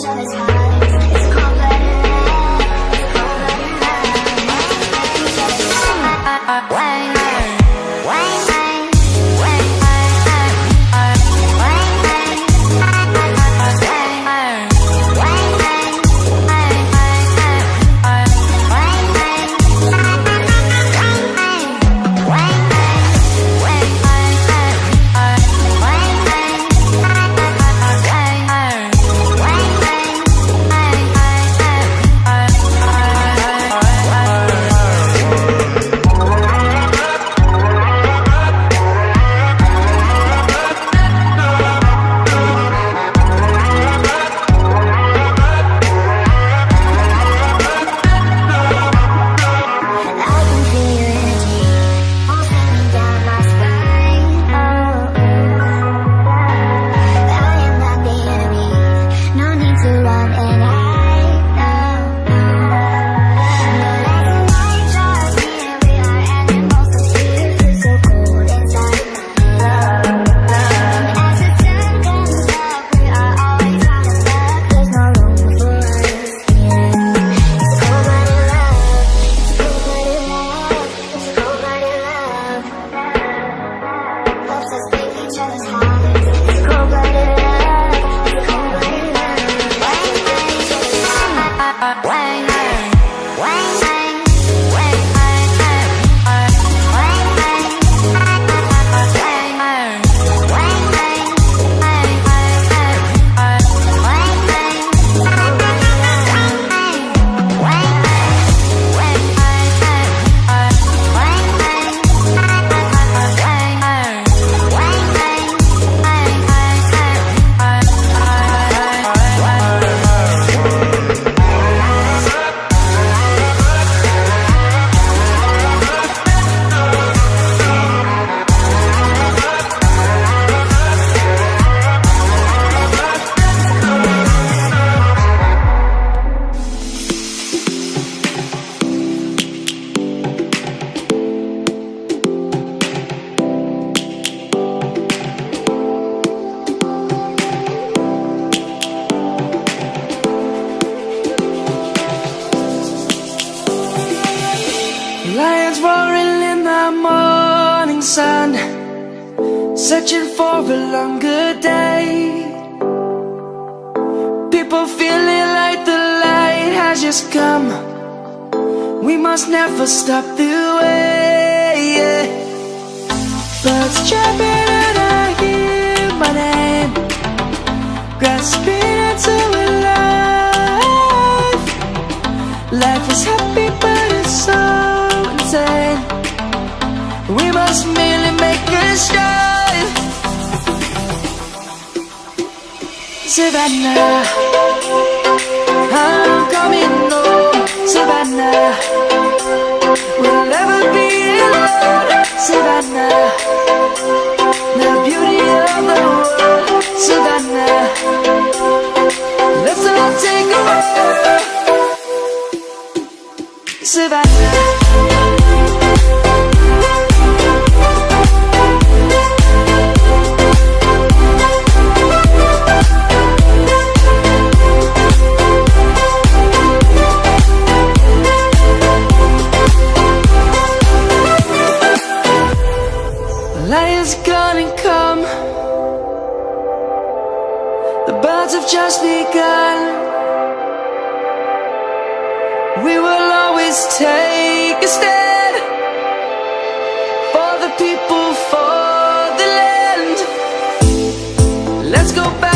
each other's house. Searching for a longer day. People feeling like the light has just come. We must never stop the way Birds chirping and I hear my name. Grasping into a life. Life is happy but it's so insane. We must merely make a start Savannah. I'm coming home Savannah. We'll never be alone Savannah. The beauty of the world Savannah. Let's all take a walk. Savannah Birds have just begun. We will always take a stand For the people, for the land. Let's go back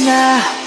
Savannah